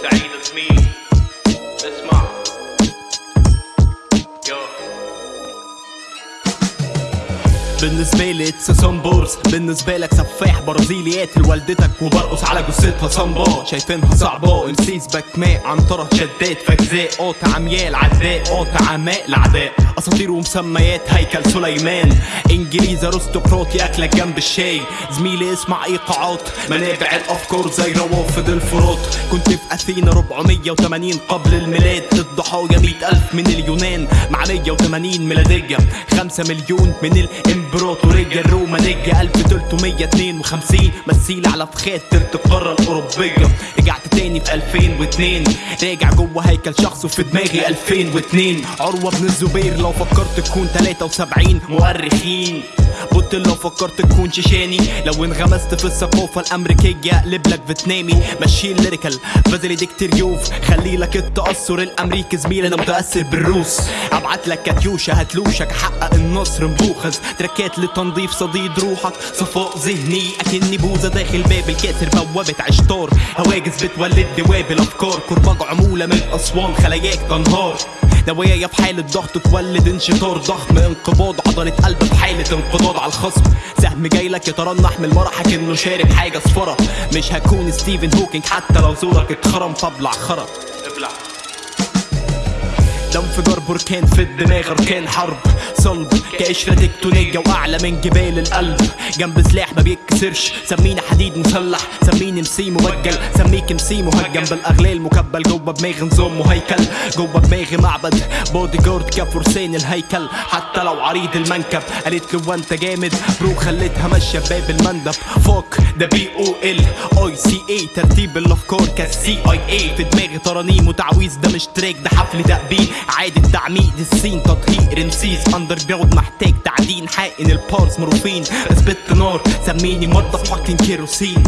Saeed me. It's my. بالنسبة لي اتس سامبورز بالنسبة لك سفاح برازيلي قاتل والدتك وبرقص على جثتها صنبا شايفينها صعبة امسيس بكماء عنترة شدات فجزاء. قاطع عميال عداء قاطع عماء العداء. أساطير ومسميات هيكل سليمان. انجليزي ارستقراطي اكلك جنب الشاي. زميلي اسمع ايقاعات منابع الافكار زي روافد الفرات. كنت في أثينا 480 قبل الميلاد. الضحايا 100 ألف من اليونان. مع 180 ميلادية. 5 مليون من الامبراطورية الرومانية 1352 مثيل على فخات تلت القارة الأوروبية. رجعت تاني في 2002 راجع جوه هيكل شخص وفي دماغي 2002 عروة بن الزبير لو فكرت تكون 73 مؤرخين. قلت لو فكرت تكون شيشاني. لو انغمست في الثقافة الأمريكية اقلب لك فيتنامي ماشي الليريكال بازلي ديكتريوف خلي لك التأثر الأمريكي زميل أنا متأثر بالروس. أبعت لك كاتيوشا هتلوشك أحقق النصر مبوخز تركات لتنظيف صديد روحك صفاء ذهني. أكني بوزة داخل باب الكاسر بوابة عشتار. هواجس بتولد دواب الأفكار. كرباج عمولة من أسوان خلاياك تنهار. نوايا في حالة ضغط تولد انشطار. ضخم انقباض عضلة قلب في حالة انقضاض على الخصم. سهم جاي لك يترنح من المرح كأنه شارب حاجة صفرة. مش هكون ستيفن هوكينج حتى لو زورك اتخرم فابلع خرب ابلع. ده انفجار بركان في الدماغ اركان حرب. صلب كقشرة تكتونية وأعلى من جبال القلب. جنب سلاح ما بيتكسرش سميني حديد مسلح. سميني مسي مبجل. سميك مسي مهجم. بالأغلال مكبل. جوه دماغي نظام وهيكل جوه دماغي معبد. بودي جارد كفرسان الهيكل. حتى لو عريض المنكب. قالت له وانت جامد؟ برو خليتها ماشية بباب المندب. فوك ده بي أو ال. آي سي اي ترتيب الافكار كالسي آي اي في دماغي. ترانيم وتعويذ ده مش تراك ده حفل تأبين عادي التعميد السين تطهير نسيس اندر جراوند محتاج تعدين حقن البارس مروفين. أثبت نار سميني مضف فاكين كيروسين.